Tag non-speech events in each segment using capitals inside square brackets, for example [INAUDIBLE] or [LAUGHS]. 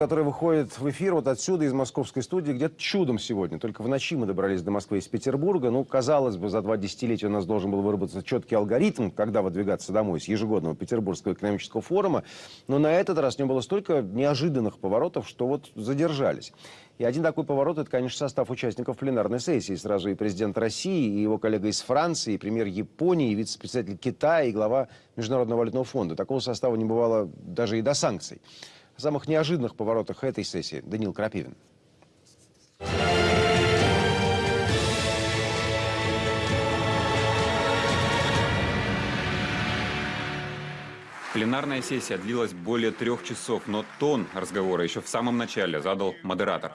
который выходит в эфир вот отсюда, из московской студии, где-то чудом сегодня. Только в ночи мы добрались до Москвы из Петербурга. Ну, казалось бы, за два десятилетия у нас должен был выработаться четкий алгоритм, когда выдвигаться домой с ежегодного Петербургского экономического форума. Но на этот раз в нем было столько неожиданных поворотов, что вот задержались. И один такой поворот – это, конечно, состав участников пленарной сессии. Сразу и президент России, и его коллега из Франции, и премьер Японии, и вице-председатель Китая, и глава Международного валютного фонда. Такого состава не бывало даже и до санкций о самых неожиданных поворотах этой сессии Данил Крапивин. Пленарная сессия длилась более трех часов, но тон разговора еще в самом начале задал модератор.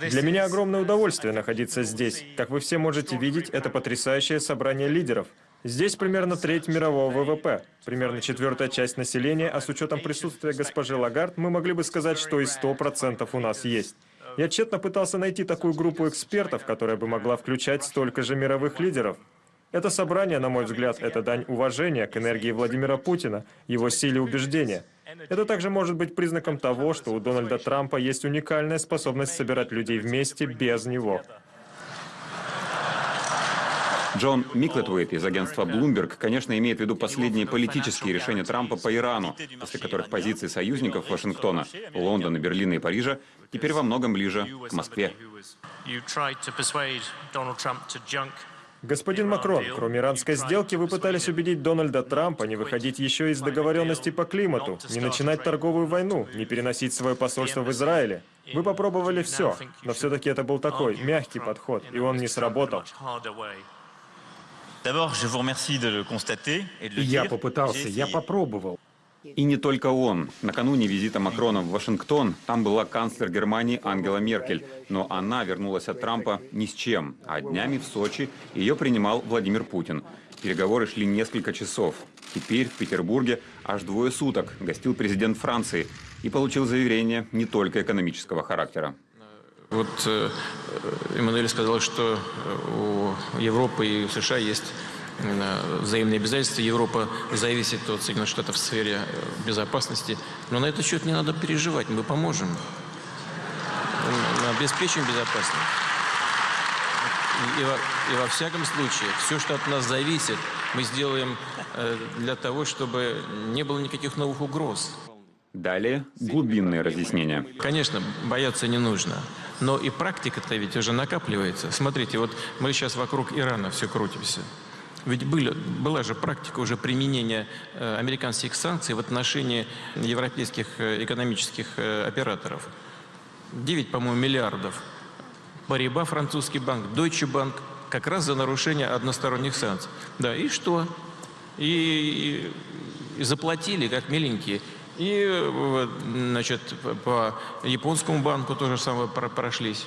Для меня огромное удовольствие находиться здесь. Как вы все можете видеть, это потрясающее собрание лидеров. Здесь примерно треть мирового ВВП, примерно четвертая часть населения, а с учетом присутствия госпожи Лагард, мы могли бы сказать, что и 100% у нас есть. Я тщетно пытался найти такую группу экспертов, которая бы могла включать столько же мировых лидеров. Это собрание, на мой взгляд, это дань уважения к энергии Владимира Путина, его силе убеждения. Это также может быть признаком того, что у Дональда Трампа есть уникальная способность собирать людей вместе без него. Джон Миклетуэйт из агентства Bloomberg, конечно, имеет в виду последние политические решения Трампа по Ирану, после которых позиции союзников Вашингтона, Лондона, Берлина и Парижа теперь во многом ближе к Москве. Господин Макрон, кроме иранской сделки, вы пытались убедить Дональда Трампа не выходить еще из договоренности по климату, не начинать торговую войну, не переносить свое посольство в Израиле. Вы попробовали все, но все-таки это был такой мягкий подход, и он не сработал. Я попытался, я попробовал. И не только он. Накануне визита Макрона в Вашингтон там была канцлер Германии Ангела Меркель. Но она вернулась от Трампа ни с чем. А днями в Сочи ее принимал Владимир Путин. Переговоры шли несколько часов. Теперь в Петербурге аж двое суток гостил президент Франции и получил заверение не только экономического характера. Вот э, Эммануэль сказал, что у Европы и у США есть э, взаимные обязательства. Европа зависит от Соединенных Штатов в сфере э, безопасности. Но на этот счет не надо переживать, мы поможем. Мы обеспечим безопасность. И во, и во всяком случае, все, что от нас зависит, мы сделаем для того, чтобы не было никаких новых угроз. Далее глубинные разъяснения. Конечно, бояться не нужно. Но и практика-то ведь уже накапливается. Смотрите, вот мы сейчас вокруг Ирана все крутимся. Ведь были, была же практика уже применения э, американских санкций в отношении европейских э, экономических э, операторов. 9, по-моему, миллиардов. Париба, французский банк, Deutsche Bank, как раз за нарушение односторонних санкций. Да, и что? И, и, и заплатили, как миленькие. И, значит, по японскому банку тоже самое прошлись.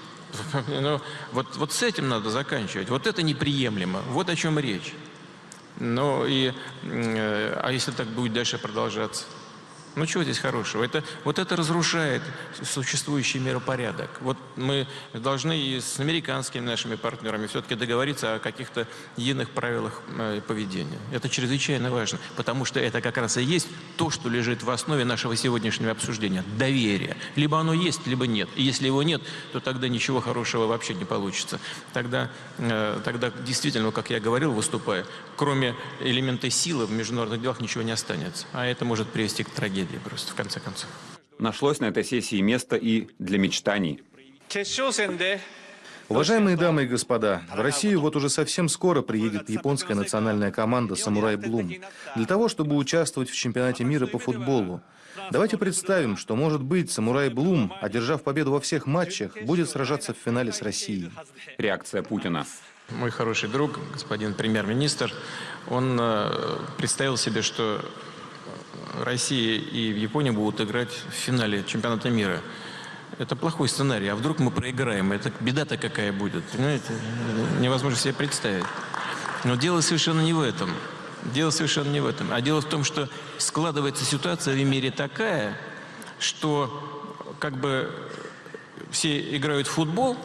[LAUGHS] Ну, вот, вот с этим надо заканчивать. Вот это неприемлемо. Вот о чем речь. Ну и, э, а если так будет дальше продолжаться? Ну, чего здесь хорошего? Это, вот это разрушает существующий миропорядок. Вот мы должны и с американскими нашими партнерами все-таки договориться о каких-то единых правилах э, поведения. Это чрезвычайно важно, потому что это как раз и есть то, что лежит в основе нашего сегодняшнего обсуждения. Доверие. Либо оно есть, либо нет. И если его нет, то тогда ничего хорошего вообще не получится. Тогда, э, тогда действительно, как я говорил, выступая, кроме элемента силы в международных делах ничего не останется. А это может привести к трагедии трагедия просто, в конце концов. Нашлось на этой сессии место и для мечтаний. Уважаемые дамы и господа, в Россию вот уже совсем скоро приедет японская национальная команда «Самурай Блум» для того, чтобы участвовать в чемпионате мира по футболу. Давайте представим, что, может быть, «Самурай Блум», одержав победу во всех матчах, будет сражаться в финале с Россией. Реакция Путина. Мой хороший друг, господин премьер-министр, он э, представил себе, что Россия и Япония будут играть в финале чемпионата мира. Это плохой сценарий. А вдруг мы проиграем? Это беда-то какая будет? Понимаете? Невозможно себе представить. Но дело совершенно не в этом. Дело совершенно не в этом. А дело в том, что складывается ситуация в мире такая, что как бы все играют в футбол,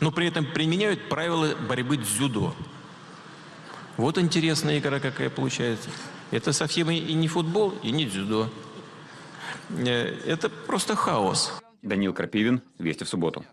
но при этом применяют правила борьбы дзюдо. Вот интересная игра какая получается. Это совсем и не футбол, и не дзюдо. э, это просто хаос. Данил Крапивин, Вести в субботу.